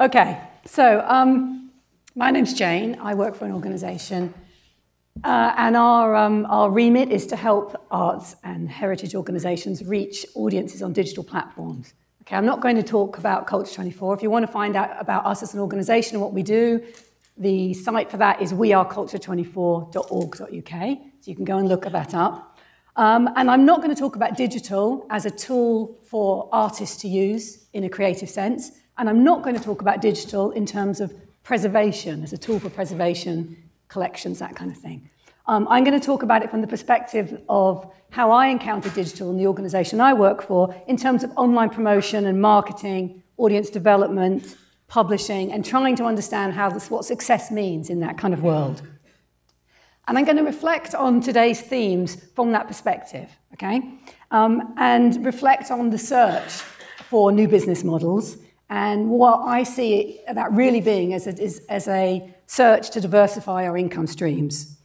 Okay, so um, my name's Jane. I work for an organisation, uh, and our, um, our remit is to help arts and heritage organisations reach audiences on digital platforms. Okay, I'm not going to talk about Culture 24. If you want to find out about us as an organisation and what we do, the site for that is weareculture24.org.uk, so you can go and look that up. Um, and I'm not going to talk about digital as a tool for artists to use in a creative sense. And I'm not going to talk about digital in terms of preservation, as a tool for preservation, collections, that kind of thing. Um, I'm going to talk about it from the perspective of how I encounter digital in the organization I work for in terms of online promotion and marketing, audience development, publishing, and trying to understand how this, what success means in that kind of world. And I'm going to reflect on today's themes from that perspective, okay? Um, and reflect on the search for new business models and what I see that really being as a, as a search to diversify our income streams.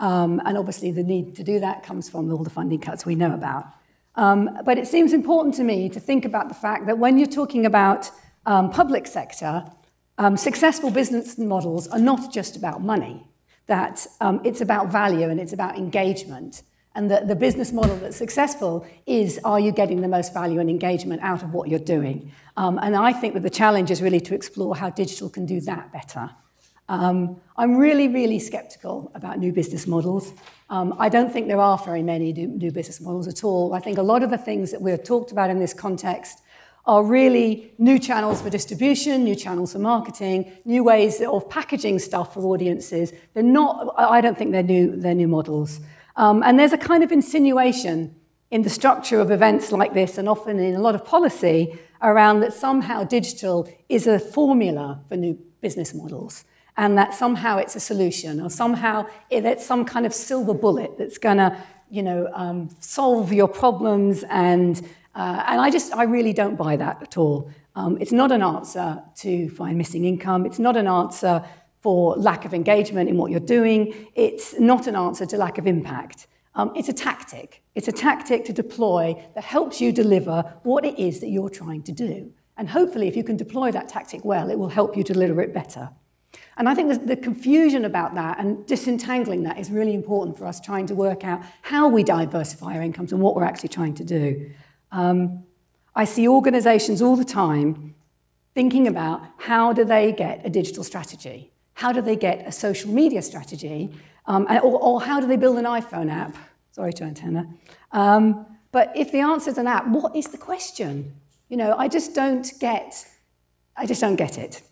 Um, and obviously the need to do that comes from all the funding cuts we know about. Um, but it seems important to me to think about the fact that when you're talking about um, public sector, um, successful business models are not just about money, that um, it's about value and it's about engagement. And the, the business model that's successful is, are you getting the most value and engagement out of what you're doing? Um, and I think that the challenge is really to explore how digital can do that better. Um, I'm really, really skeptical about new business models. Um, I don't think there are very many new, business models at all. I think a lot of the things that we've talked about in this context are really new channels for distribution, new channels for marketing, new ways of packaging stuff for audiences. They're not, I don't think they're new, they're new models. Um, and there's a kind of insinuation in the structure of events like this and often in a lot of policy around that somehow digital is a formula for new business models and that somehow it's a solution or somehow it's some kind of silver bullet that's going to you know, um, solve your problems and, uh, and I just, I really don't buy that at all. Um, it's not an answer to find missing income. It's not an answer for lack of engagement in what you're doing. It's not an answer to lack of impact. Um, it's a tactic. It's a tactic to deploy that helps you deliver what it is that you're trying to do. And hopefully, if you can deploy that tactic well, it will help you deliver it better. And I think the confusion about that and disentangling that is really important for us trying to work out how we diversify our incomes and what we're actually trying to do. Um, I see organizations all the time thinking about how do they get a digital strategy? How do they get a social media strategy? Um, or, or, how do they build an iPhone app? Sorry to antenna. Um, but if the answer is an app, what is the question? You know, I just don't get, I just don't get it.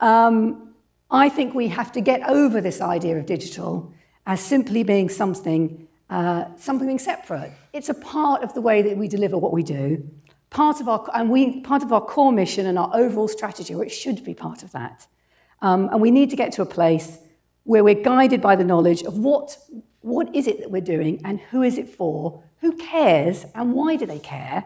Um, I think we have to get over this idea of digital as simply being something, uh, something separate. It's a part of the way that we deliver what we do, part of our, and we, part of our core mission and our overall strategy, or it should be part of that. Um, and we need to get to a place where we're guided by the knowledge of what, what is it that we're doing and who is it for, who cares and why do they care.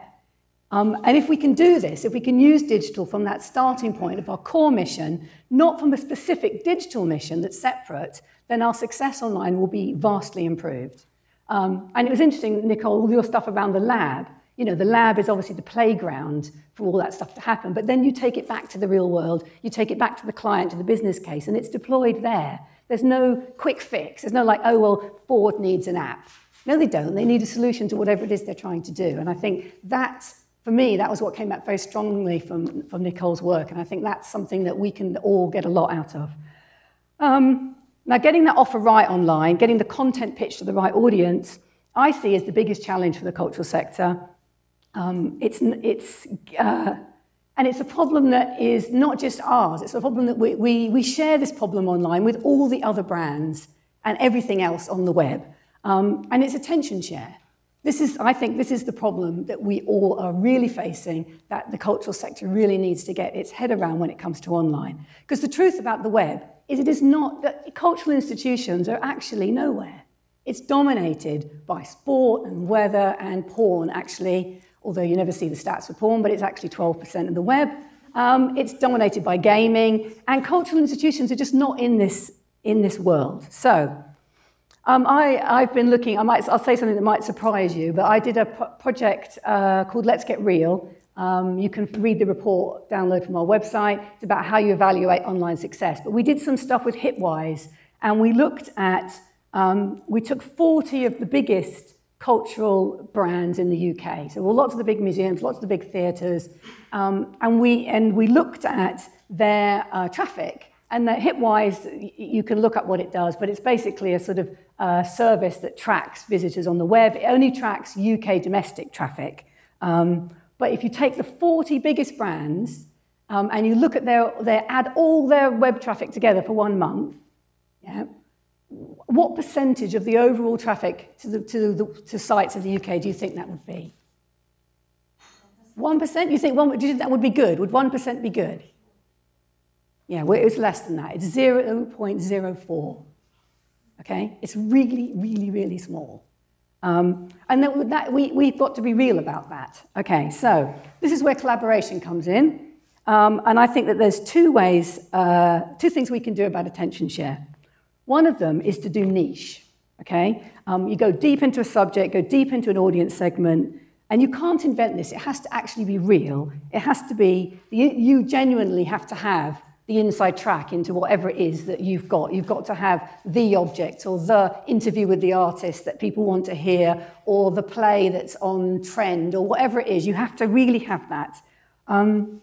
Um, and if we can do this, if we can use digital from that starting point of our core mission, not from a specific digital mission that's separate, then our success online will be vastly improved. Um, and it was interesting, Nicole, all your stuff around the lab. You know, the lab is obviously the playground for all that stuff to happen, but then you take it back to the real world, you take it back to the client, to the business case, and it's deployed there. There's no quick fix. There's no like, oh, well, Ford needs an app. No, they don't. They need a solution to whatever it is they're trying to do. And I think that, for me, that was what came out very strongly from, from Nicole's work. And I think that's something that we can all get a lot out of. Um, now, getting that offer right online, getting the content pitched to the right audience, I see as the biggest challenge for the cultural sector. Um, it's, it's, uh, and it's a problem that is not just ours. It's a problem that we, we, we share this problem online with all the other brands and everything else on the web. Um, and it's attention share. This is, I think this is the problem that we all are really facing, that the cultural sector really needs to get its head around when it comes to online. Because the truth about the web is it is not, that cultural institutions are actually nowhere. It's dominated by sport and weather and porn, actually, although you never see the stats for porn, but it's actually 12% of the web. Um, it's dominated by gaming, and cultural institutions are just not in this, in this world. So um, I, have been looking, I might, I'll say something that might surprise you, but I did a project uh, called Let's Get Real. Um, you can read the report, download from our website. It's about how you evaluate online success. But we did some stuff with Hitwise, and we looked at, um, we took 40 of the biggest cultural brands in the UK. So well, lots of the big museums, lots of the big theatres, um, and, we, and we looked at their uh, traffic. And that Hitwise, you can look up what it does, but it's basically a sort of uh, service that tracks visitors on the web. It only tracks UK domestic traffic. Um, but if you take the 40 biggest brands um, and you look at their, their, add all their web traffic together for one month, yeah, what percentage of the overall traffic to, the, to, the, to sites in the UK do you think that would be? 1%? You think, one, do you think that would be good? Would 1% be good? Yeah, well, it's less than that. It's 0.04. Okay? It's really, really, really small. Um, and that, that, we, we've got to be real about that. Okay, so this is where collaboration comes in. Um, and I think that there's two ways, uh, two things we can do about attention share. One of them is to do niche, okay? Um, you go deep into a subject, go deep into an audience segment, and you can't invent this. It has to actually be real. It has to be, you, you genuinely have to have the inside track into whatever it is that you've got. You've got to have the object or the interview with the artist that people want to hear or the play that's on trend or whatever it is. You have to really have that. Um,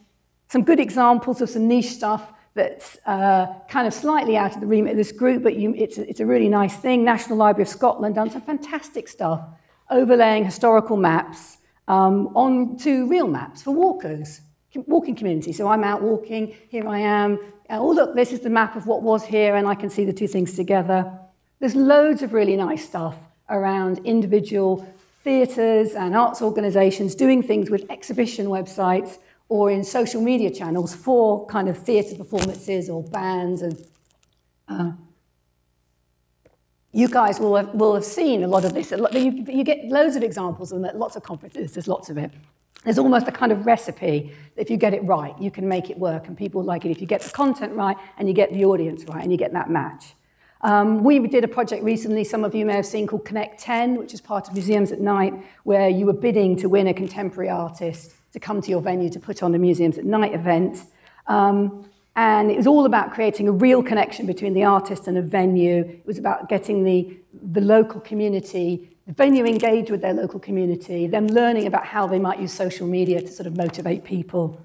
some good examples of some niche stuff that's uh, kind of slightly out of the remit of this group, but you, it's, a, it's a really nice thing. National Library of Scotland done some fantastic stuff, overlaying historical maps um, onto real maps for walkers, walking community. So I'm out walking, here I am. Oh, look, this is the map of what was here, and I can see the two things together. There's loads of really nice stuff around individual theatres and arts organisations doing things with exhibition websites or in social media channels for kind of theatre performances or bands. And uh, you guys will have, will have seen a lot of this. You, you get loads of examples and lots of conferences, there's lots of it. There's almost a kind of recipe that if you get it right, you can make it work and people like it if you get the content right and you get the audience right and you get that match. Um, we did a project recently, some of you may have seen, called Connect 10, which is part of Museums at Night, where you were bidding to win a contemporary artist to come to your venue to put on a Museums at Night event. Um, and it was all about creating a real connection between the artist and a venue. It was about getting the, the local community, the venue engage with their local community, them learning about how they might use social media to sort of motivate people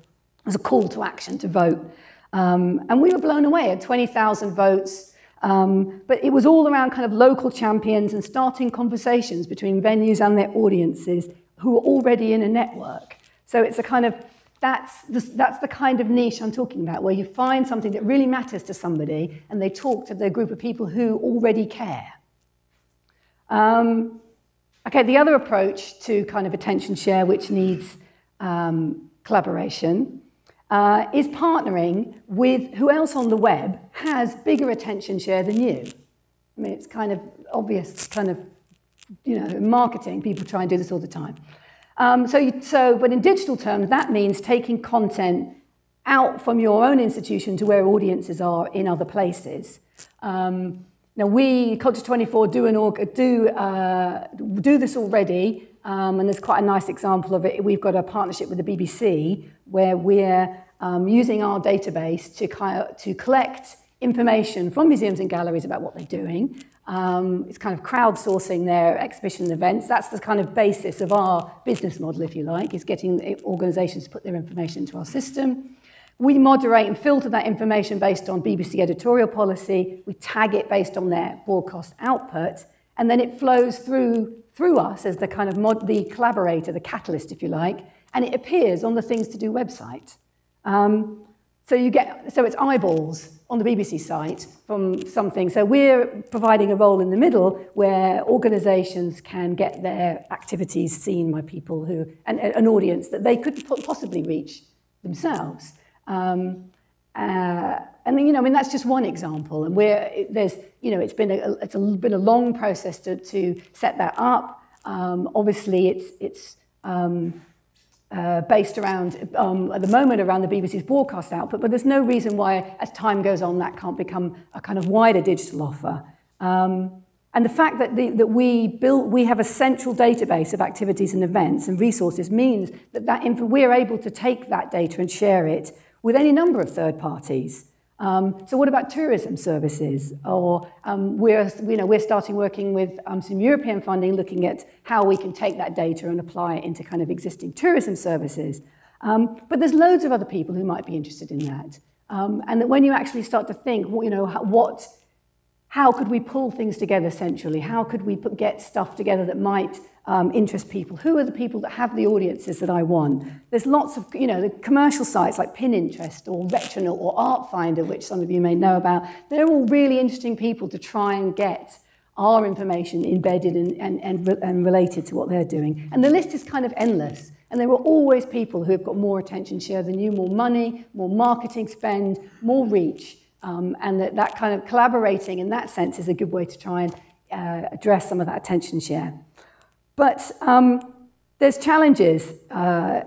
as a call to action to vote. Um, and we were blown away at 20,000 votes. Um, but it was all around kind of local champions and starting conversations between venues and their audiences who are already in a network. So it's a kind of, that's the, that's the kind of niche I'm talking about, where you find something that really matters to somebody and they talk to the group of people who already care. Um, okay, the other approach to kind of attention share, which needs um, collaboration, uh, is partnering with who else on the web has bigger attention share than you. I mean, it's kind of obvious, kind of, you know, marketing, people try and do this all the time. Um, so, you, so, but in digital terms, that means taking content out from your own institution to where audiences are in other places. Um, now, we, Culture 24, do, an do, uh, do this already, um, and there's quite a nice example of it. We've got a partnership with the BBC where we're um, using our database to, to collect information from museums and galleries about what they're doing, um, it's kind of crowdsourcing their exhibition events. That's the kind of basis of our business model, if you like, is getting organisations to put their information into our system. We moderate and filter that information based on BBC editorial policy. We tag it based on their broadcast output, and then it flows through through us as the kind of mod, the collaborator, the catalyst, if you like, and it appears on the Things to Do website. Um, so you get so it's eyeballs on the BBC site from something. So we're providing a role in the middle where organisations can get their activities seen by people who, and an audience that they couldn't possibly reach themselves. Um, uh, and then, you know, I mean, that's just one example. And we're, there's, you know, it's been a, it's a, been a long process to, to set that up. Um, obviously, it's, it's um, uh, based around, um, at the moment, around the BBC's broadcast output, but there's no reason why, as time goes on, that can't become a kind of wider digital offer. Um, and the fact that, the, that we, build, we have a central database of activities and events and resources means that, that we're able to take that data and share it with any number of third parties. Um, so what about tourism services? Or um, we're, you know, we're starting working with um, some European funding looking at how we can take that data and apply it into kind of existing tourism services. Um, but there's loads of other people who might be interested in that. Um, and that when you actually start to think, you know, what, how could we pull things together centrally? How could we put, get stuff together that might um, interest people? Who are the people that have the audiences that I want? There's lots of, you know, the commercial sites like Pinterest or Retronaut or Artfinder, which some of you may know about. They're all really interesting people to try and get our information embedded and, and, and, and related to what they're doing. And the list is kind of endless. And there are always people who have got more attention share than you, more money, more marketing spend, more reach. Um, and that, that kind of collaborating in that sense is a good way to try and uh, address some of that attention share. But um, there's challenges. Uh,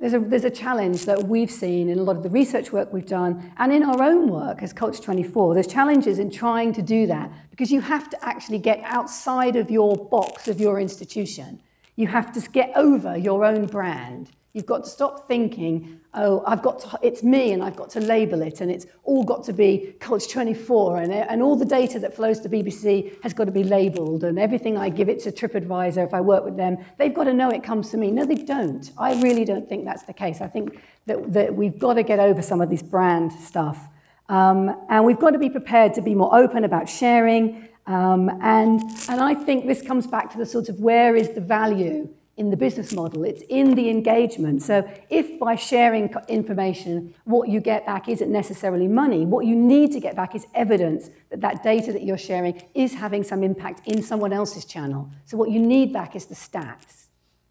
there's, a, there's a challenge that we've seen in a lot of the research work we've done and in our own work as Culture 24. There's challenges in trying to do that because you have to actually get outside of your box of your institution. You have to get over your own brand. You've got to stop thinking, oh, I've got to, it's me and I've got to label it and it's all got to be Culture 24 and, and all the data that flows to BBC has got to be labelled and everything I give it to TripAdvisor if I work with them, they've got to know it comes to me. No, they don't. I really don't think that's the case. I think that, that we've got to get over some of this brand stuff. Um, and we've got to be prepared to be more open about sharing. Um, and, and I think this comes back to the sort of where is the value in the business model. It's in the engagement. So if by sharing information, what you get back isn't necessarily money, what you need to get back is evidence that that data that you're sharing is having some impact in someone else's channel. So what you need back is the stats.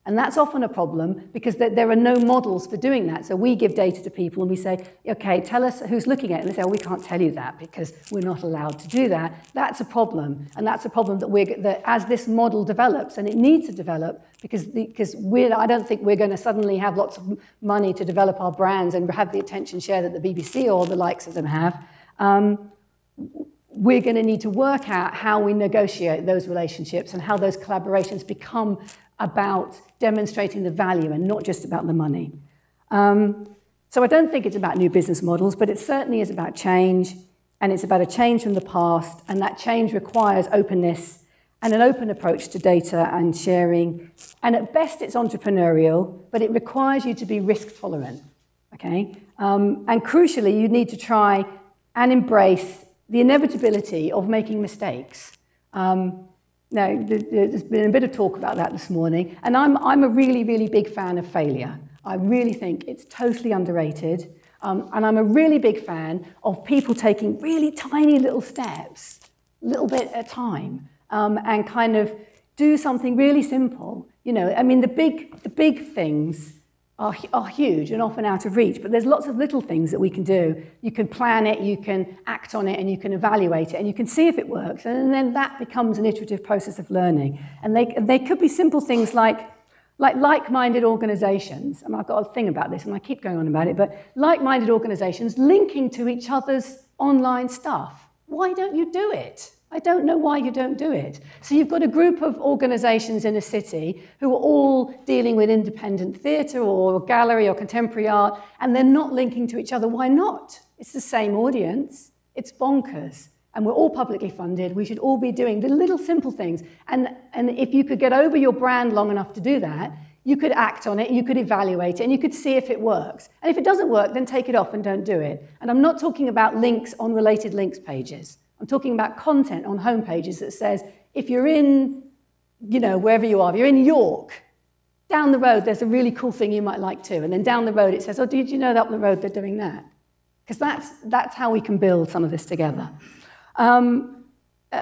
And that's often a problem because there are no models for doing that. So we give data to people and we say, okay, tell us who's looking at it. And they say, oh, we can't tell you that because we're not allowed to do that. That's a problem. And that's a problem that, we're, that as this model develops, and it needs to develop because, because we're, I don't think we're going to suddenly have lots of money to develop our brands and have the attention share that the BBC or the likes of them have. Um, we're going to need to work out how we negotiate those relationships and how those collaborations become about demonstrating the value and not just about the money. Um, so I don't think it's about new business models, but it certainly is about change, and it's about a change from the past, and that change requires openness and an open approach to data and sharing. And at best, it's entrepreneurial, but it requires you to be risk tolerant, okay? Um, and crucially, you need to try and embrace the inevitability of making mistakes. Um, now, there's been a bit of talk about that this morning, and I'm, I'm a really, really big fan of failure. I really think it's totally underrated, um, and I'm a really big fan of people taking really tiny little steps, little bit at a time, um, and kind of do something really simple. You know, I mean, the big, the big things are, are huge and often out of reach, but there's lots of little things that we can do. You can plan it, you can act on it, and you can evaluate it, and you can see if it works, and then that becomes an iterative process of learning. And they, they could be simple things like like like-minded organizations, and I've got a thing about this, and I keep going on about it, but like-minded organizations linking to each other's online stuff. Why don't you do it? I don't know why you don't do it. So you've got a group of organisations in a city who are all dealing with independent theatre or gallery or contemporary art, and they're not linking to each other. Why not? It's the same audience. It's bonkers. And we're all publicly funded. We should all be doing the little simple things. And, and if you could get over your brand long enough to do that, you could act on it, you could evaluate it, and you could see if it works. And if it doesn't work, then take it off and don't do it. And I'm not talking about links on related links pages. I'm talking about content on homepages that says, if you're in, you know, wherever you are, if you're in York, down the road, there's a really cool thing you might like too. And then down the road, it says, oh, did you know that up the road they're doing that? Because that's, that's how we can build some of this together. Um, uh,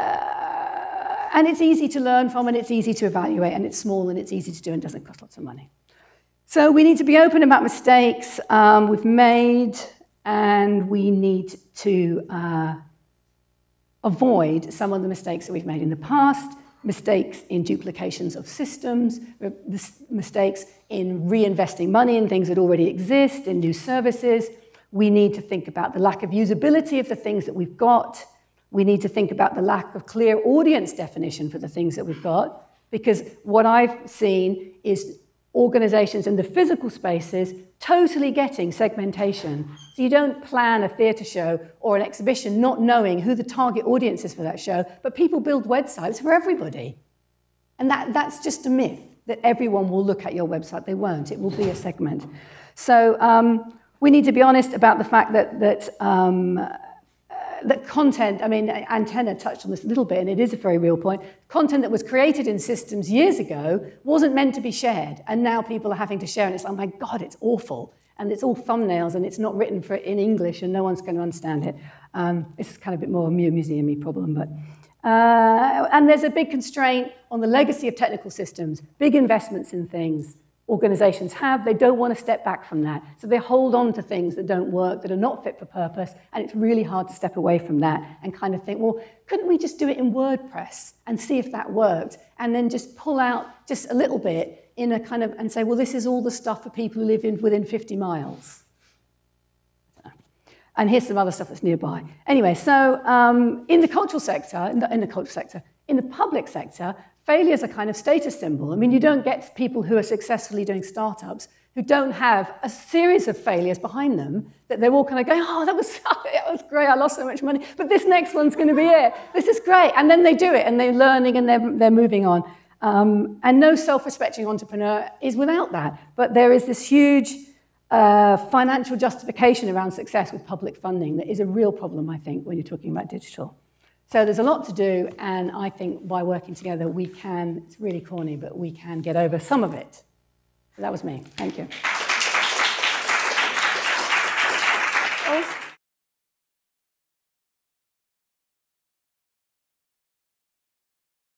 and it's easy to learn from, and it's easy to evaluate, and it's small, and it's easy to do, and doesn't cost lots of money. So we need to be open about mistakes um, we've made, and we need to uh, avoid some of the mistakes that we've made in the past. mistakes in duplications of systems, uh, mistakes in reinvesting money in things that already exist, in new services. We need to think about the lack of usability of the things that we've got. We need to think about the lack of clear audience definition for the things that we've got, because what I've seen is organizations in the physical spaces totally getting segmentation. So you don't plan a theatre show or an exhibition not knowing who the target audience is for that show, but people build websites for everybody. And that, that's just a myth, that everyone will look at your website. They won't. It will be a segment. So um, we need to be honest about the fact that, that um, that content, I mean, Antenna touched on this a little bit, and it is a very real point. Content that was created in systems years ago wasn't meant to be shared, and now people are having to share, and it's like, oh my God, it's awful. And it's all thumbnails, and it's not written for in English, and no one's going to understand it. Um, it's kind of a bit more a museum problem, but. Uh, and there's a big constraint on the legacy of technical systems, big investments in things, organizations have. They don't want to step back from that. So they hold on to things that don't work, that are not fit for purpose, and it's really hard to step away from that and kind of think, well, couldn't we just do it in WordPress and see if that worked? And then just pull out just a little bit in a kind of, and say, well, this is all the stuff for people who live in, within 50 miles. And here's some other stuff that's nearby. Anyway, so um, in the cultural sector, in the, in the cultural sector, in the public sector, failure is a kind of status symbol. I mean, you don't get people who are successfully doing startups who don't have a series of failures behind them that they're all kind of going, oh, that was, that was great, I lost so much money, but this next one's going to be it. This is great. And then they do it, and they're learning, and they're, they're moving on. Um, and no self-respecting entrepreneur is without that. But there is this huge uh, financial justification around success with public funding that is a real problem, I think, when you're talking about digital. So there's a lot to do, and I think by working together, we can, it's really corny, but we can get over some of it. That was me. Thank you.